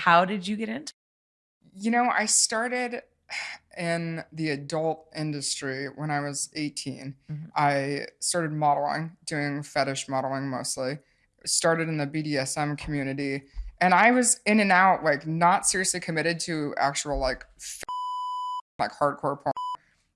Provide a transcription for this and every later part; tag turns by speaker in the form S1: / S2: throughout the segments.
S1: how did you get into?
S2: You know, I started in the adult industry when I was 18.
S1: Mhm.
S2: I started modeling, doing fetish modeling mostly. Started in the BDSM community, and I was in and out, like not seriously committed to actual like f- like hardcore porn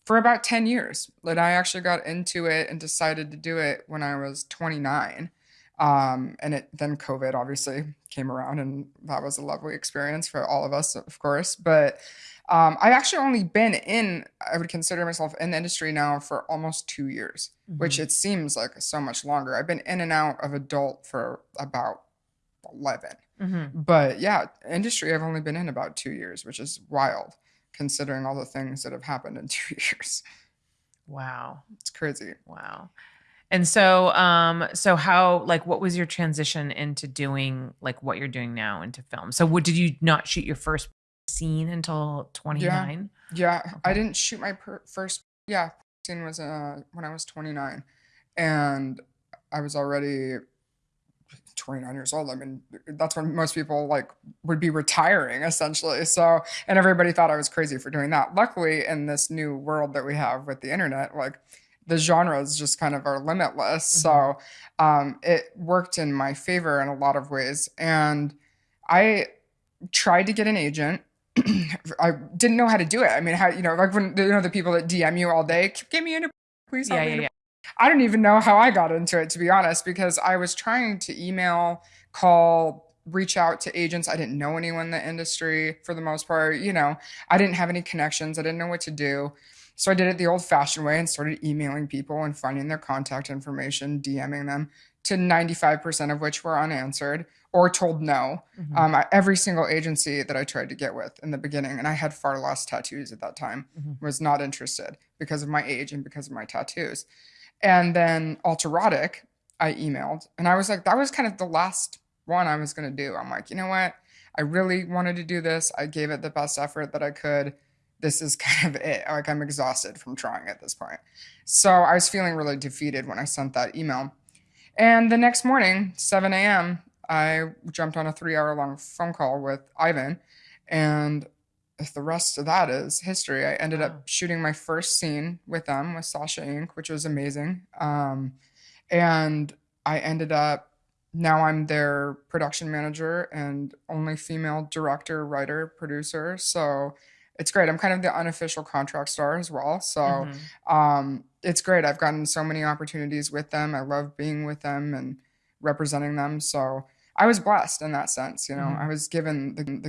S2: for about 10 years. Like I actually got into it and decided to do it when I was 29. Um, and it then COVID obviously came around, and that was a lovely experience for all of us, of course. But um, I've actually only been in, I would consider myself in the industry now for almost two years, which
S1: Mhm.
S2: it seems like so much longer. I've been in and out of adult for about 11.
S1: Mhm.
S2: But yeah, industry I've only been in about two years, which is wild considering all the things that have happened in two years.
S1: Wow.
S2: It's crazy.
S1: Wow. And so, um, so how, like, what was your transition into doing like what you're doing now into film? So, what did you not shoot your first scene until 29?
S2: Yeah, I
S1: Okay.
S2: didn't shoot my per- first. Yeah, scene was uh when I was 29, and I was already 29 years old. I mean, that's when most people like would be retiring essentially. So, and everybody thought I was crazy for doing that. Luckily, in this new world that we have with the internet, like the genres just kind of are limitless. So, um, it worked in my favor in a lot of ways. And I tried to get an agent. I didn't know how to do it. I mean, how you know, like when you know the people that DM you all day, give me a please help
S1: Yeah,
S2: me
S1: yeah,
S2: in
S1: yeah.
S2: I don't even know how I got into it, to be honest, because I was trying to email, call, reach out to agents. I didn't know anyone in the industry for the most part. You know, I didn't have any connections. I didn't know what to do. So I did it the old fashioned way and started emailing people and finding their contact information, DMing them, to 95% of which were unanswered or told no.
S1: Mhm.
S2: Um, I, every single agency that I tried to get with in the beginning, and I had far less tattoos at that time,
S1: Mhm.
S2: was not interested because of my age and because of my tattoos. And then Alterotic, I emailed, and I was like, that was kind of the last one I was going to do. I'm like, you know what? I really wanted to do this. I gave it the best effort that I could. This is kind of it. Like, I'm exhausted from trying at this point. So I was feeling really defeated when I sent that email. And the next morning, 7 a.m., I jumped on a three hour long phone call with Ivan. And if the rest of that is history. I ended
S1: Wow.
S2: up shooting my first scene with them with Sasha Inc., which was amazing. Um, and I ended up now I'm their production manager and only female director, writer, producer. So it's great. I'm kind of the unofficial contract star as well. So
S1: Mhm.
S2: um, it's great. I've gotten so many opportunities with them. I love being with them and representing them. So I was blessed in that sense. You know,
S1: Mhm.
S2: I was given the, the